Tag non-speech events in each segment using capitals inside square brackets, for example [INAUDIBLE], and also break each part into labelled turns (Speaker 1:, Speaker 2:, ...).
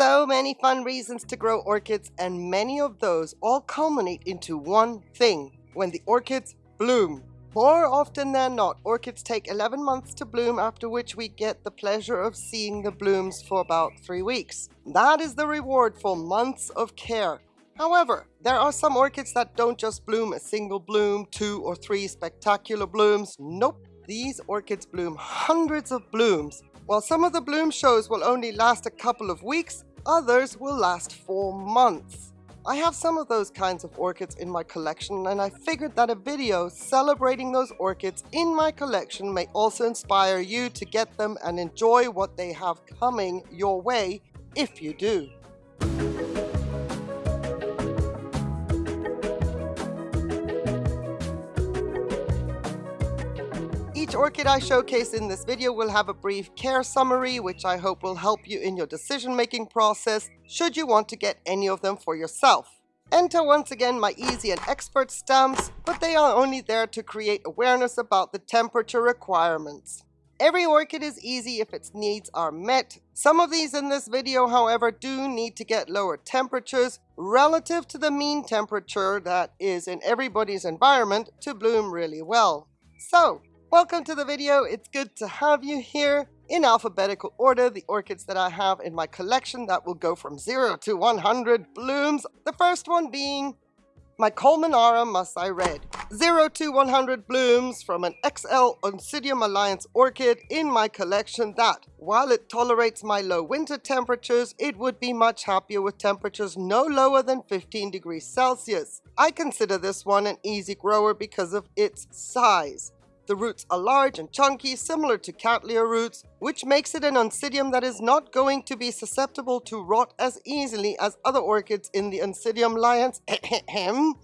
Speaker 1: so many fun reasons to grow orchids and many of those all culminate into one thing, when the orchids bloom. More often than not, orchids take 11 months to bloom after which we get the pleasure of seeing the blooms for about 3 weeks. That is the reward for months of care. However, there are some orchids that don't just bloom a single bloom, two or three spectacular blooms. Nope, these orchids bloom hundreds of blooms. While some of the bloom shows will only last a couple of weeks, others will last for months. I have some of those kinds of orchids in my collection and I figured that a video celebrating those orchids in my collection may also inspire you to get them and enjoy what they have coming your way if you do. Each orchid I showcase in this video will have a brief care summary which I hope will help you in your decision making process should you want to get any of them for yourself. Enter once again my easy and expert stamps, but they are only there to create awareness about the temperature requirements. Every orchid is easy if its needs are met. Some of these in this video, however, do need to get lower temperatures relative to the mean temperature that is in everybody's environment to bloom really well. So, Welcome to the video. It's good to have you here. In alphabetical order, the orchids that I have in my collection that will go from 0 to 100 blooms. The first one being my Colmanara Masai Red. 0 to 100 blooms from an XL Oncidium Alliance orchid in my collection that, while it tolerates my low winter temperatures, it would be much happier with temperatures no lower than 15 degrees Celsius. I consider this one an easy grower because of its size. The roots are large and chunky, similar to Cattleya roots, which makes it an oncidium that is not going to be susceptible to rot as easily as other orchids in the Oncidium Alliance. [CLEARS THROAT]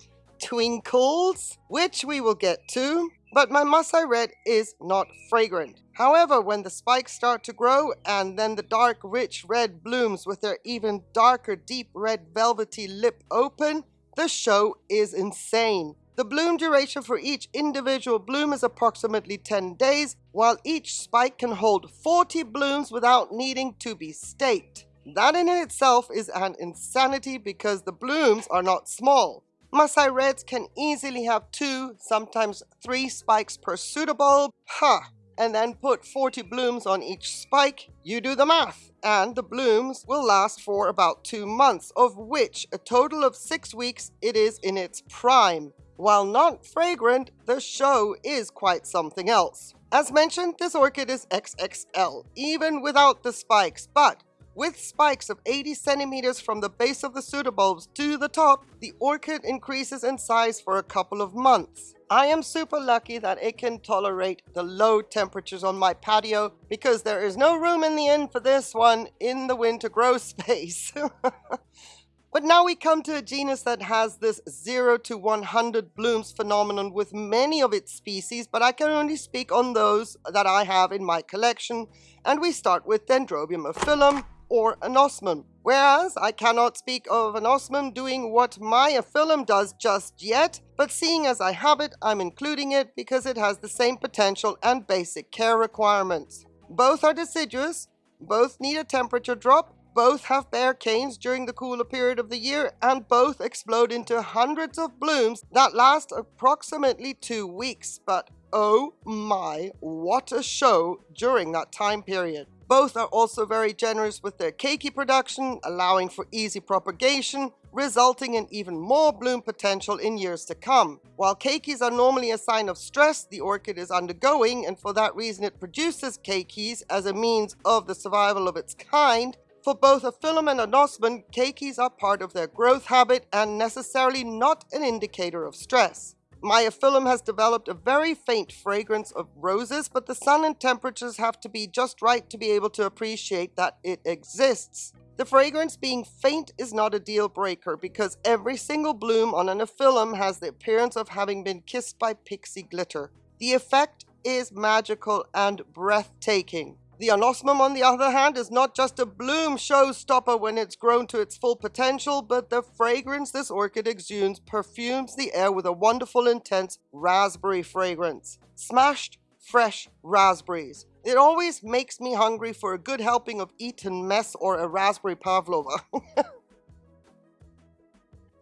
Speaker 1: Twinkles, which we will get to. But my Masai Red is not fragrant. However, when the spikes start to grow and then the dark, rich red blooms with their even darker, deep red velvety lip open, the show is insane. The bloom duration for each individual bloom is approximately 10 days, while each spike can hold 40 blooms without needing to be staked. That in itself is an insanity because the blooms are not small. Masai Reds can easily have two, sometimes three spikes per pseudobulb. Ha! Huh. And then put 40 blooms on each spike. You do the math. And the blooms will last for about two months, of which a total of six weeks it is in its prime. While not fragrant, the show is quite something else. As mentioned, this orchid is XXL, even without the spikes, but with spikes of 80 centimeters from the base of the pseudobulbs to the top, the orchid increases in size for a couple of months. I am super lucky that it can tolerate the low temperatures on my patio because there is no room in the inn for this one in the winter grow [LAUGHS] space. [LAUGHS] But now we come to a genus that has this 0 to 100 blooms phenomenon with many of its species, but I can only speak on those that I have in my collection, and we start with Dendrobium aphyllum or anosmum. Whereas I cannot speak of anosmum doing what my aphyllum does just yet, but seeing as I have it, I'm including it because it has the same potential and basic care requirements. Both are deciduous, both need a temperature drop, both have bare canes during the cooler period of the year and both explode into hundreds of blooms that last approximately two weeks. But oh my, what a show during that time period. Both are also very generous with their keiki production, allowing for easy propagation, resulting in even more bloom potential in years to come. While keikis are normally a sign of stress the orchid is undergoing, and for that reason it produces keikis as a means of the survival of its kind, for both a aphyllum and anosmum, keikis are part of their growth habit and necessarily not an indicator of stress. My aphyllum has developed a very faint fragrance of roses, but the sun and temperatures have to be just right to be able to appreciate that it exists. The fragrance being faint is not a deal breaker because every single bloom on an aphyllum has the appearance of having been kissed by pixie glitter. The effect is magical and breathtaking. The anosmum, on the other hand, is not just a bloom showstopper when it's grown to its full potential, but the fragrance this orchid exudes perfumes the air with a wonderful intense raspberry fragrance. Smashed, fresh raspberries. It always makes me hungry for a good helping of Eton mess or a raspberry pavlova. [LAUGHS]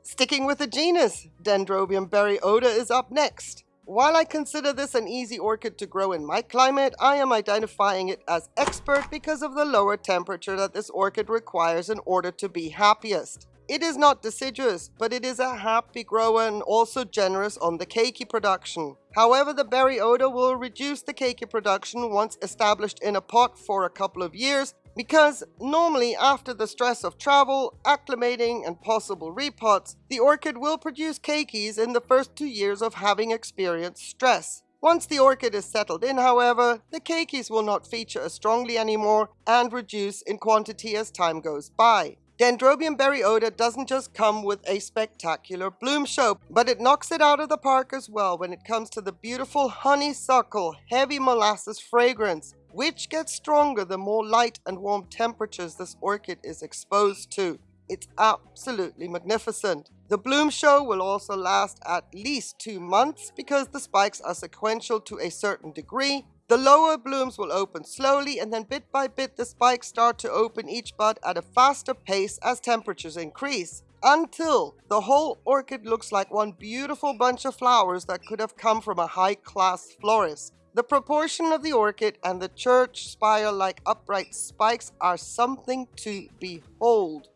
Speaker 1: Sticking with the genus, Dendrobium Berry Oda is up next. While I consider this an easy orchid to grow in my climate, I am identifying it as expert because of the lower temperature that this orchid requires in order to be happiest. It is not deciduous, but it is a happy grower and also generous on the keiki production. However, the Berry Oda will reduce the keiki production once established in a pot for a couple of years because normally after the stress of travel, acclimating and possible repots, the orchid will produce keikis in the first two years of having experienced stress. Once the orchid is settled in, however, the keikis will not feature as strongly anymore and reduce in quantity as time goes by. Dendrobium Berry Oda doesn't just come with a spectacular bloom show, but it knocks it out of the park as well when it comes to the beautiful honeysuckle, heavy molasses fragrance which gets stronger the more light and warm temperatures this orchid is exposed to. It's absolutely magnificent. The bloom show will also last at least two months because the spikes are sequential to a certain degree. The lower blooms will open slowly and then bit by bit the spikes start to open each bud at a faster pace as temperatures increase until the whole orchid looks like one beautiful bunch of flowers that could have come from a high-class florist. The proportion of the orchid and the church spire-like upright spikes are something to behold.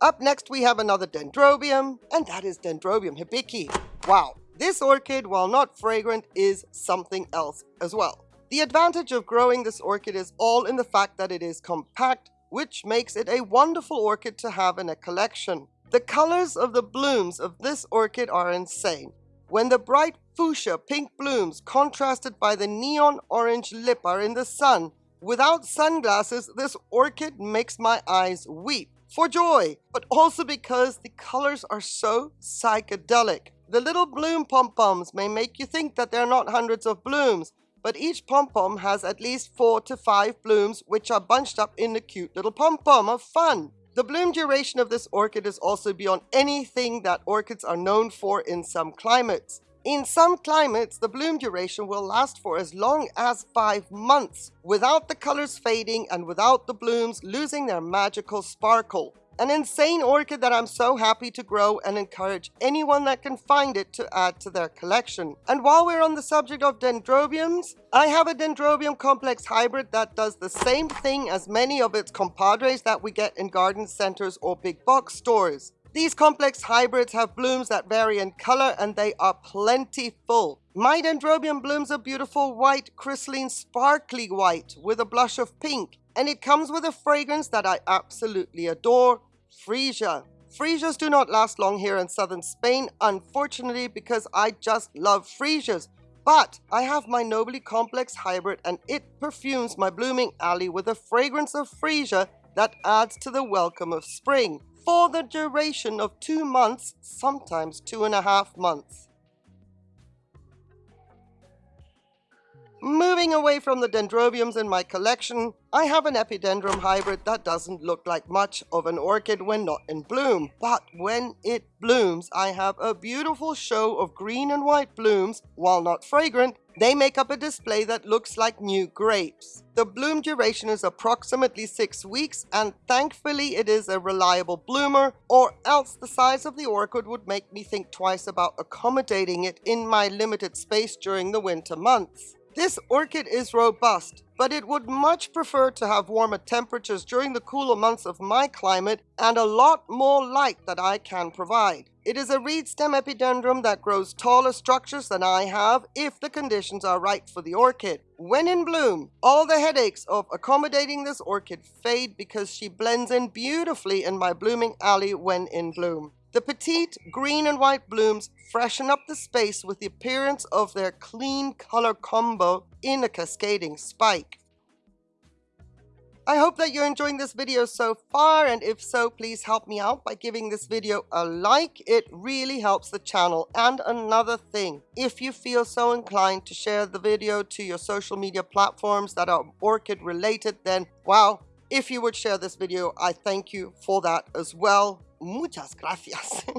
Speaker 1: Up next we have another dendrobium, and that is Dendrobium hibiki. Wow, this orchid, while not fragrant, is something else as well. The advantage of growing this orchid is all in the fact that it is compact, which makes it a wonderful orchid to have in a collection. The colors of the blooms of this orchid are insane. When the bright fuchsia pink blooms contrasted by the neon orange lip are in the sun, without sunglasses, this orchid makes my eyes weep for joy, but also because the colors are so psychedelic. The little bloom pom-poms may make you think that there are not hundreds of blooms, but each pom-pom has at least four to five blooms which are bunched up in a cute little pom-pom of fun. The bloom duration of this orchid is also beyond anything that orchids are known for in some climates. In some climates, the bloom duration will last for as long as five months, without the colors fading and without the blooms losing their magical sparkle. An insane orchid that I'm so happy to grow and encourage anyone that can find it to add to their collection. And while we're on the subject of dendrobiums, I have a dendrobium complex hybrid that does the same thing as many of its compadres that we get in garden centers or big box stores. These complex hybrids have blooms that vary in color and they are plentiful. My dendrobium blooms a beautiful white, crystalline, sparkly white with a blush of pink. And it comes with a fragrance that I absolutely adore, Freesia. Freesias do not last long here in southern Spain, unfortunately, because I just love freesias. But I have my Nobile Complex hybrid and it perfumes my blooming alley with a fragrance of freesia that adds to the welcome of spring for the duration of two months, sometimes two and a half months. Moving away from the dendrobiums in my collection, I have an epidendrum hybrid that doesn't look like much of an orchid when not in bloom. But when it blooms, I have a beautiful show of green and white blooms. While not fragrant, they make up a display that looks like new grapes. The bloom duration is approximately 6 weeks and thankfully it is a reliable bloomer or else the size of the orchid would make me think twice about accommodating it in my limited space during the winter months. This orchid is robust, but it would much prefer to have warmer temperatures during the cooler months of my climate and a lot more light that I can provide. It is a reed stem epidendrum that grows taller structures than I have if the conditions are right for the orchid. When in bloom, all the headaches of accommodating this orchid fade because she blends in beautifully in my blooming alley when in bloom. The petite green and white blooms freshen up the space with the appearance of their clean color combo in a cascading spike. I hope that you're enjoying this video so far and if so please help me out by giving this video a like it really helps the channel and another thing if you feel so inclined to share the video to your social media platforms that are orchid related then wow if you would share this video, I thank you for that as well. Muchas gracias. [LAUGHS]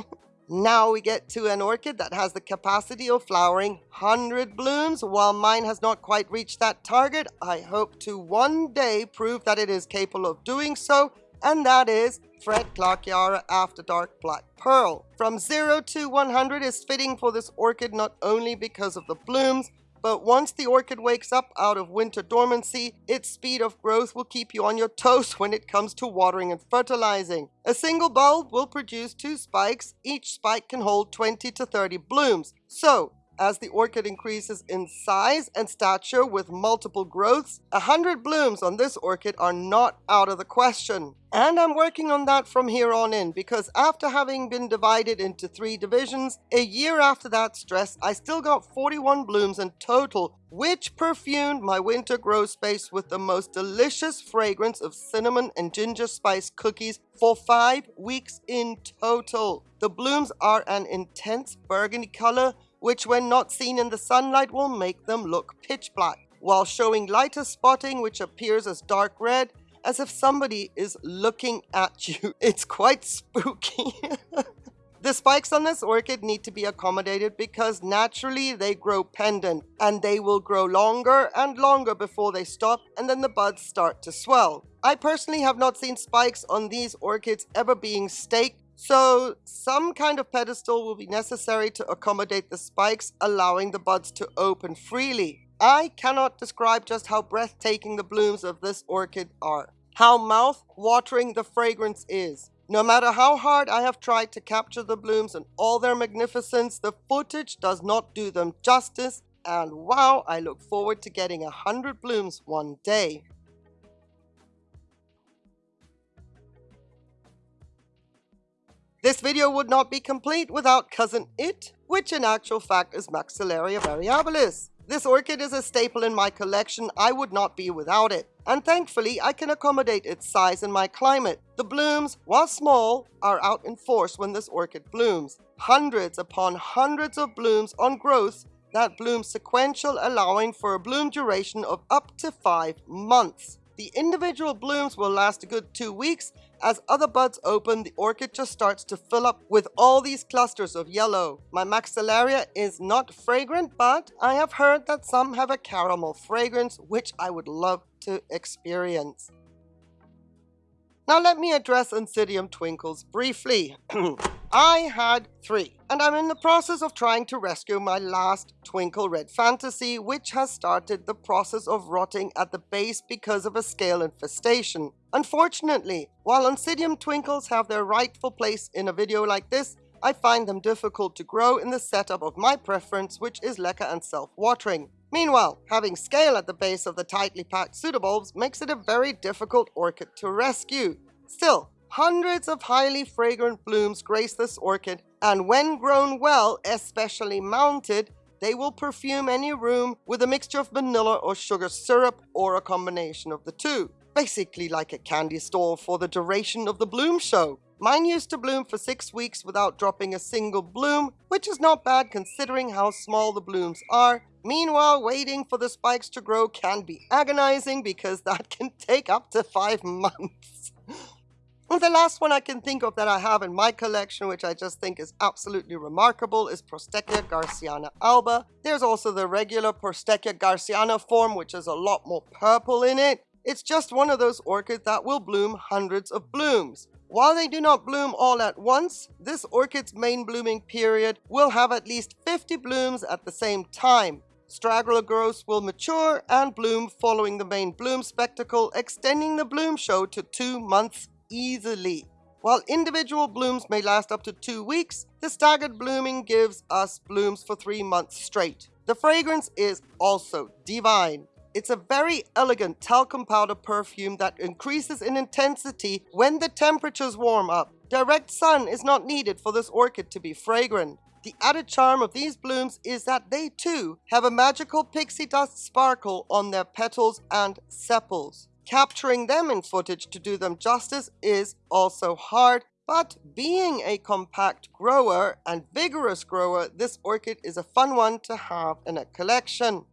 Speaker 1: Now we get to an orchid that has the capacity of flowering 100 blooms. While mine has not quite reached that target, I hope to one day prove that it is capable of doing so, and that is Fred Clarke Yarra After Dark Black Pearl. From 0 to 100 is fitting for this orchid not only because of the blooms, but once the orchid wakes up out of winter dormancy, its speed of growth will keep you on your toes when it comes to watering and fertilizing. A single bulb will produce two spikes. Each spike can hold 20 to 30 blooms. So, as the orchid increases in size and stature with multiple growths, 100 blooms on this orchid are not out of the question. And I'm working on that from here on in because after having been divided into three divisions, a year after that stress, I still got 41 blooms in total, which perfumed my winter grow space with the most delicious fragrance of cinnamon and ginger spice cookies for five weeks in total. The blooms are an intense burgundy color which when not seen in the sunlight will make them look pitch black, while showing lighter spotting which appears as dark red, as if somebody is looking at [LAUGHS] you. It's quite spooky. [LAUGHS] The spikes on this orchid need to be accommodated because naturally they grow pendant and they will grow longer and longer before they stop and then the buds start to swell. I personally have not seen spikes on these orchids ever being staked so some kind of pedestal will be necessary to accommodate the spikes, allowing the buds to open freely. I cannot describe just how breathtaking the blooms of this orchid are. How mouth-watering the fragrance is. No matter how hard I have tried to capture the blooms and all their magnificence, the footage does not do them justice. And wow, I look forward to getting a hundred blooms one day. This video would not be complete without Cousin It, which in actual fact is Maxillaria variabilis. This orchid is a staple in my collection, I would not be without it. And thankfully, I can accommodate its size in my climate. The blooms, while small, are out in force when this orchid blooms. Hundreds upon hundreds of blooms on growths that bloom sequential allowing for a bloom duration of up to 5 months. The individual blooms will last a good two weeks. As other buds open, the orchid just starts to fill up with all these clusters of yellow. My Maxillaria is not fragrant, but I have heard that some have a caramel fragrance, which I would love to experience. Now let me address Oncidium Twinkles briefly. [CLEARS THROAT] I had three, and I'm in the process of trying to rescue my last Twinkle Red Fantasy, which has started the process of rotting at the base because of a scale infestation. Unfortunately, while Oncidium Twinkles have their rightful place in a video like this, I find them difficult to grow in the setup of my preference, which is leca and self-watering. Meanwhile, having scale at the base of the tightly packed pseudobulbs makes it a very difficult orchid to rescue. Still, Hundreds of highly fragrant blooms grace this orchid, and when grown well, especially mounted, they will perfume any room with a mixture of vanilla or sugar syrup or a combination of the two. Basically like a candy store for the duration of the bloom show. Mine used to bloom for six weeks without dropping a single bloom, which is not bad considering how small the blooms are. Meanwhile, waiting for the spikes to grow can be agonizing because that can take up to five [LAUGHS] months. The last one I can think of that I have in my collection, which I just think is absolutely remarkable, is Prosthechea garciana alba. There's also the regular Prosthechea garciana form, which is a lot more purple in it. It's just one of those orchids that will bloom hundreds of blooms. While they do not bloom all at once, this orchid's main blooming period will have at least 50 blooms at the same time. Straggler growths will mature and bloom following the main bloom spectacle, extending the bloom show to two months easily. While individual blooms may last up to two weeks, the staggered blooming gives us blooms for three months straight. The fragrance is also divine. It's a very elegant talcum powder perfume that increases in intensity when the temperatures warm up. Direct sun is not needed for this orchid to be fragrant. The added charm of these blooms is that they too have a magical pixie dust sparkle on their petals and sepals. Capturing them in footage to do them justice is also hard, but being a compact grower and vigorous grower, this orchid is a fun one to have in a collection.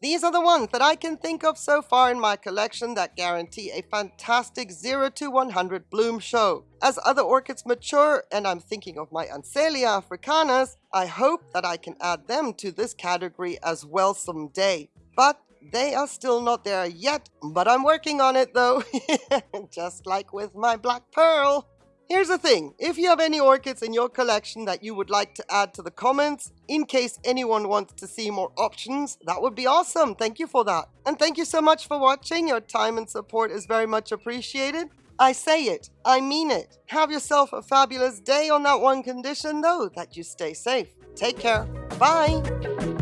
Speaker 1: These are the ones that I can think of so far in my collection that guarantee a fantastic 0 to 100 bloom show. As other orchids mature, and I'm thinking of my Ansellia africanas, I hope that I can add them to this category as well someday. But they are still not there yet, but I'm working on it though, [LAUGHS] just like with my black pearl. Here's the thing, if you have any orchids in your collection that you would like to add to the comments, in case anyone wants to see more options, that would be awesome. Thank you for that. And thank you so much for watching. Your time and support is very much appreciated. I say it, I mean it. Have yourself a fabulous day on that one condition though, that you stay safe. Take care. Bye.